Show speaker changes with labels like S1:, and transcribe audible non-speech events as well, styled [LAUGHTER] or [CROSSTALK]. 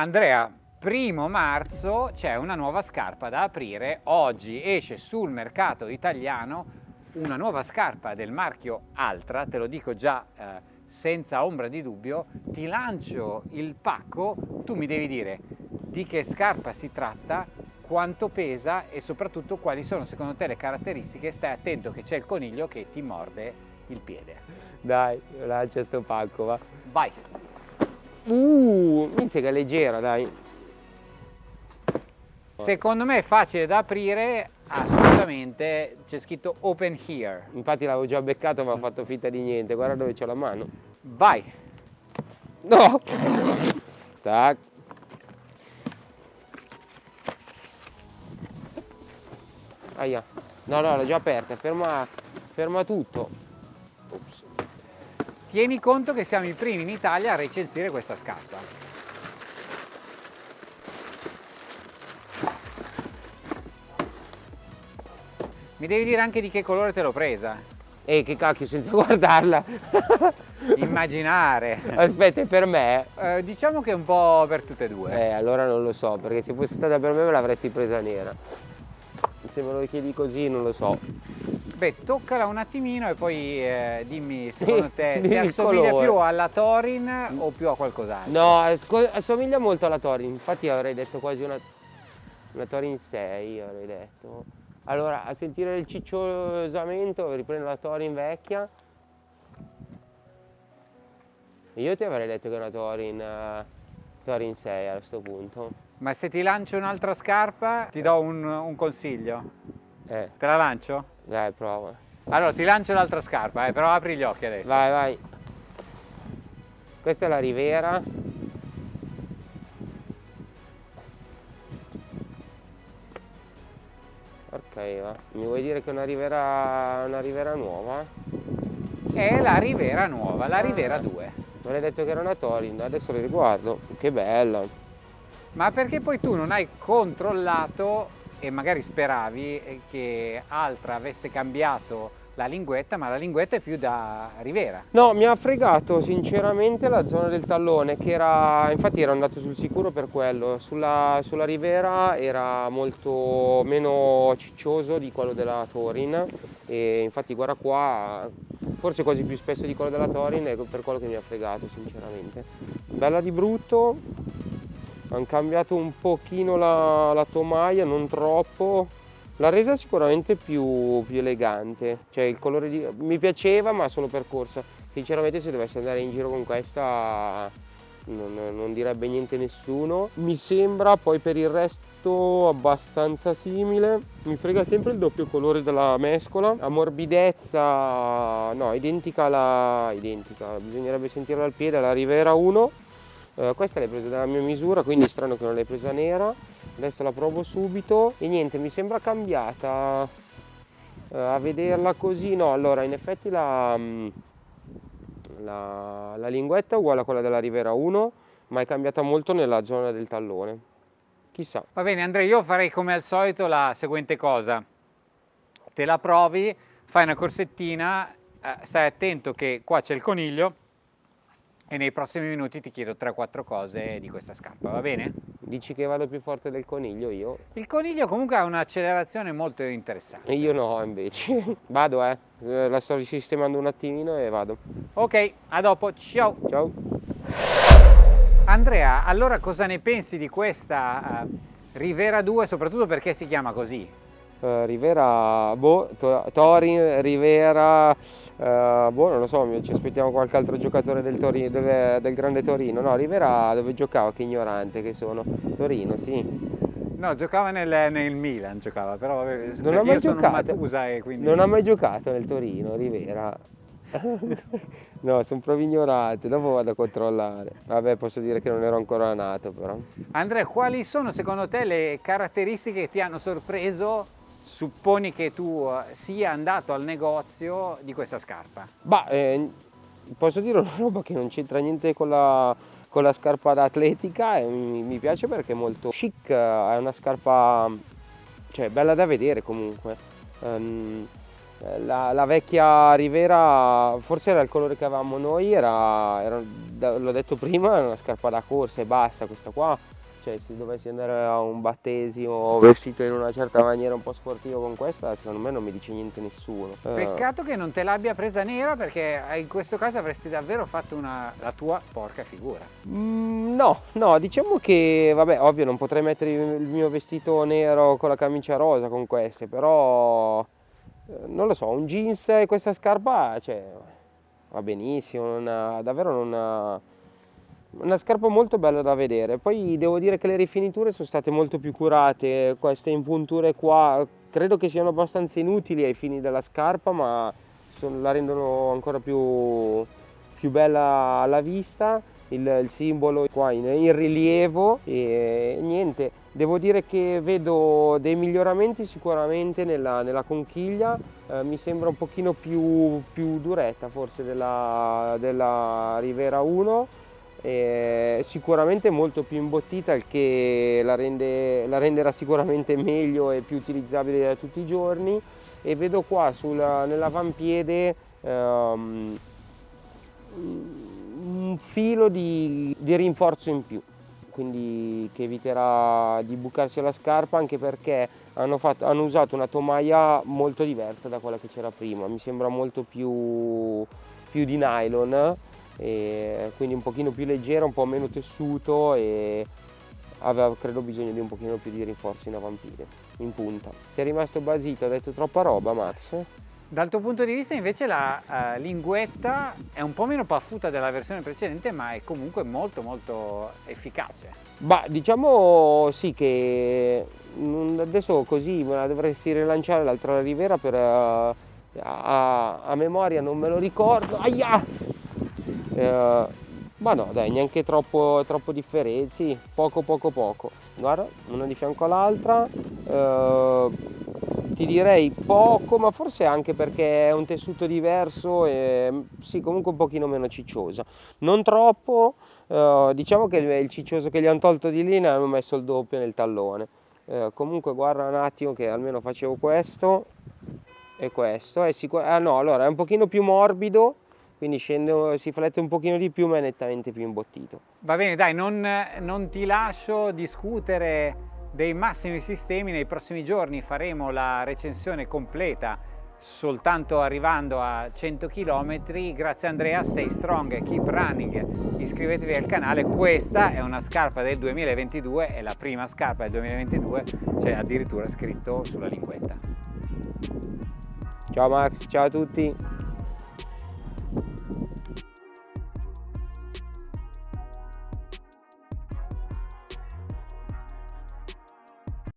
S1: Andrea, primo marzo c'è una nuova scarpa da aprire, oggi esce sul mercato italiano una nuova scarpa del marchio Altra, te lo dico già eh, senza ombra di dubbio, ti lancio il pacco, tu mi devi dire di che scarpa si tratta, quanto pesa e soprattutto quali sono secondo te le caratteristiche, stai attento che c'è il coniglio che ti morde il piede.
S2: Dai, lancia sto pacco, va.
S1: Vai!
S2: Uh, inizia che è leggera, dai.
S1: Secondo me è facile da aprire, assolutamente, c'è scritto open here.
S2: Infatti l'avevo già beccato ma ho fatto finta di niente, guarda dove c'ho la mano.
S1: Vai!
S2: No! Tac. Aia. No, no, l'ho già aperta, ferma, ferma tutto.
S1: Tieni conto che siamo i primi in Italia a recensire questa scarpa. Mi devi dire anche di che colore te l'ho presa.
S2: E che cacchio, senza [LAUGHS] guardarla.
S1: Immaginare.
S2: Aspetta, è per me?
S1: Eh, diciamo che è un po' per tutte e due.
S2: Eh, allora non lo so, perché se fosse stata per me me l'avresti presa nera. Se me lo chiedi così non lo so.
S1: Beh, toccala un attimino e poi eh, dimmi [LAUGHS] secondo te
S2: il
S1: assomiglia più alla Torin o più a qualcos'altro?
S2: No, assomiglia molto alla Torin, infatti avrei detto quasi una, una Torin 6, avrei detto. Allora, a sentire il cicciosamento, riprendo la Torin vecchia. Io ti avrei detto che è una Torin, eh, Torin 6 a questo punto.
S1: Ma se ti lancio un'altra scarpa ti do un, un consiglio.
S2: Eh,
S1: Te la lancio?
S2: dai, prova.
S1: Allora ti lancio l'altra scarpa, eh, però apri gli occhi adesso.
S2: Vai, vai. Questa è la Rivera. Ok, va. Mi vuoi dire che è una Rivera, una Rivera nuova?
S1: È la Rivera nuova, la Rivera 2.
S2: Mi hai detto che era una Torin, adesso le riguardo. Che bella.
S1: Ma perché poi tu non hai controllato e magari speravi eh, che Altra avesse cambiato la linguetta, ma la linguetta è più da Rivera.
S2: No, mi ha fregato sinceramente la zona del tallone che era, infatti ero andato sul sicuro per quello, sulla, sulla Rivera era molto meno ciccioso di quello della Torin e infatti guarda qua, forse quasi più spesso di quello della Torin è per quello che mi ha fregato sinceramente. Bella di brutto, hanno cambiato un pochino la, la tomaia, non troppo, la resa sicuramente più, più elegante, cioè il colore di... mi piaceva ma solo per corsa. Sinceramente se dovessi andare in giro con questa non, non direbbe niente nessuno. Mi sembra poi per il resto abbastanza simile. Mi frega sempre il doppio colore della mescola. A morbidezza, no, identica alla... identica, bisognerebbe sentirla al piede, la Rivera 1. Eh, questa l'hai presa dalla mia misura, quindi è strano che non l'hai presa nera. Adesso la provo subito. E niente mi sembra cambiata. Eh, a vederla così no allora in effetti la, mm, la, la linguetta è uguale a quella della Rivera 1 ma è cambiata molto nella zona del tallone. Chissà.
S1: Va bene Andrea, io farei come al solito la seguente cosa. Te la provi, fai una corsettina, eh, stai attento che qua c'è il coniglio e nei prossimi minuti ti chiedo 3-4 cose di questa scarpa, va bene?
S2: dici che vado più forte del coniglio io
S1: Il coniglio comunque ha un'accelerazione molto interessante.
S2: e io no invece [LAUGHS] vado eh Eh, la sto risistemando un attimino e vado
S1: Ok, a dopo, ciao!
S2: ciao
S1: Andrea, allora cosa ne pensi di questa eh, Rivera 2, soprattutto perché si chiama così?
S2: Eh, Rivera, boh, To- Torin, Rivera, eh, boh, non lo so, ci aspettiamo qualche altro giocatore del, Torino, dove- del grande Torino. No, Rivera dove giocava? Che ignorante che sono. Torino, sì.
S1: No, giocava nel, nel Milan, giocava, però vabbè,
S2: Non ha mai giocato.
S1: E quindi...
S2: Non ha mai giocato nel Torino, Rivera. [LAUGHS] no, sono proprio ignorante, dopo vado a controllare. Vabbè, posso dire che non ero ancora nato però.
S1: Andrea, quali sono secondo te le caratteristiche che ti hanno sorpreso? Supponi che tu eh, sia andato al negozio di questa scarpa.
S2: Bah, eh, posso dire una roba che non c'entra niente con la, con la scarpa da atletica e mi, mi piace perché è molto chic, è una scarpa cioè, bella da vedere comunque. Eh, la, la, vecchia Rivera, forse era il colore che avevamo noi, era, era l'ho detto prima, era una scarpa da corsa e basta, questa qua cioè se dovessi andare a un battesimo vestito in una certa maniera un po' sportiva con questa secondo me non mi dice niente nessuno.
S1: Eh. peccato che non te l'abbia presa nera perché in questo caso avresti davvero fatto una, la tua porca figura.
S2: Mm, no no diciamo che vabbè ovvio non potrei mettere il mio vestito nero con la camicia rosa con queste però eh, non lo so un jeans e questa scarpa cioè va benissimo non ha, davvero non ha una scarpa molto bella da vedere, poi devo dire che le rifiniture sono state molto più curate, queste impunture qua credo che siano abbastanza inutili ai fini della scarpa ma la rendono ancora più, più bella alla vista, il, il simbolo qua in, in, rilievo. E niente, devo dire che vedo dei miglioramenti sicuramente nella, nella conchiglia, eh, mi sembra un pochino più, più duretta forse della, della Rivera 1 è sicuramente molto più imbottita il che la, rende, la renderà sicuramente [LAUGHS] meglio e più utilizzabile da tutti i giorni. E vedo qua nell'avampiede um, un filo di, di rinforzo in più quindi che eviterà di bucarsi la scarpa anche perché hanno, fatto, hanno, usato una tomaia molto diversa da quella che c'era prima. Mi sembra molto più, più di nylon quindi un pochino più leggero, un po' meno tessuto e aveva credo bisogno di un pochino più di rinforzo in avampiede, in punta. Sei rimasto basito, hai detto troppa roba Max?
S1: Dal tuo punto di vista invece la uh, linguetta è un po' meno paffuta della versione precedente ma è comunque molto molto efficace.
S2: Bah, diciamo sì che adesso così me la dovresti rilanciare l'altra rivera per uh, a, a, memoria non me lo ricordo. Aia! Eh, ma no dai neanche troppo, troppo differenzi poco poco poco. Guarda una di fianco all'altra eh, ti direi poco ma forse anche perché è un tessuto diverso e sì comunque un pochino meno cicciosa non troppo eh, diciamo che il, ciccioso che gli hanno tolto di lì ne hanno messo il doppio nel tallone. Eh, comunque guarda un attimo che almeno facevo questo e questo. È sicuro ah no allora è un pochino più morbido quindi scende, si flette un pochino di più ma è nettamente più imbottito.
S1: Va bene dai, non, non ti lascio discutere dei massimi sistemi, nei prossimi giorni faremo la recensione completa soltanto arrivando a 100 km grazie Andrea. Stay strong keep running. Iscrivetevi al canale. Questa è una scarpa del 2022 è la prima scarpa del 2022 c'è addirittura scritto sulla linguetta.
S2: Ciao Max. Ciao a tutti